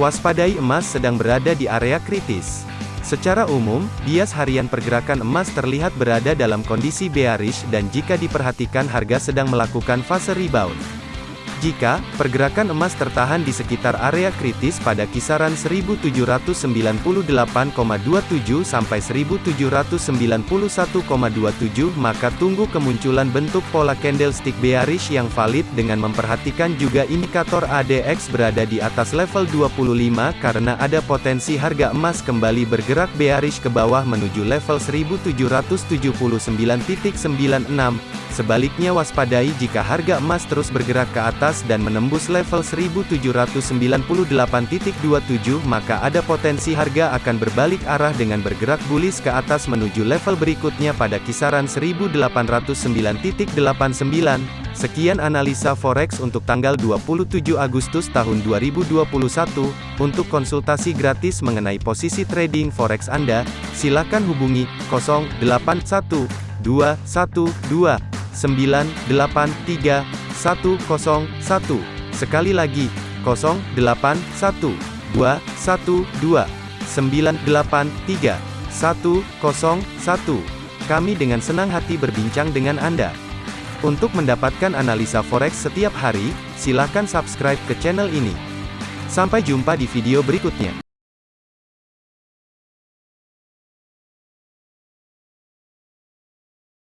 Waspadai emas sedang berada di area kritis. Secara umum, bias harian pergerakan emas terlihat berada dalam kondisi bearish dan jika diperhatikan harga sedang melakukan fase rebound. Jika pergerakan emas tertahan di sekitar area kritis pada kisaran 1798,27 sampai 1791,27 maka tunggu kemunculan bentuk pola candlestick bearish yang valid dengan memperhatikan juga indikator ADX berada di atas level 25 karena ada potensi harga emas kembali bergerak bearish ke bawah menuju level 1779.96 Sebaliknya waspadai jika harga emas terus bergerak ke atas dan menembus level 1798.27 maka ada potensi harga akan berbalik arah dengan bergerak bullish ke atas menuju level berikutnya pada kisaran 1809.89. Sekian analisa forex untuk tanggal 27 Agustus tahun 2021. Untuk konsultasi gratis mengenai posisi trading forex Anda, silakan hubungi 081212 983 101. Sekali lagi, 081 212 983 101. Kami dengan senang hati berbincang dengan Anda. Untuk mendapatkan analisa forex setiap hari, silakan subscribe ke channel ini. Sampai jumpa di video berikutnya.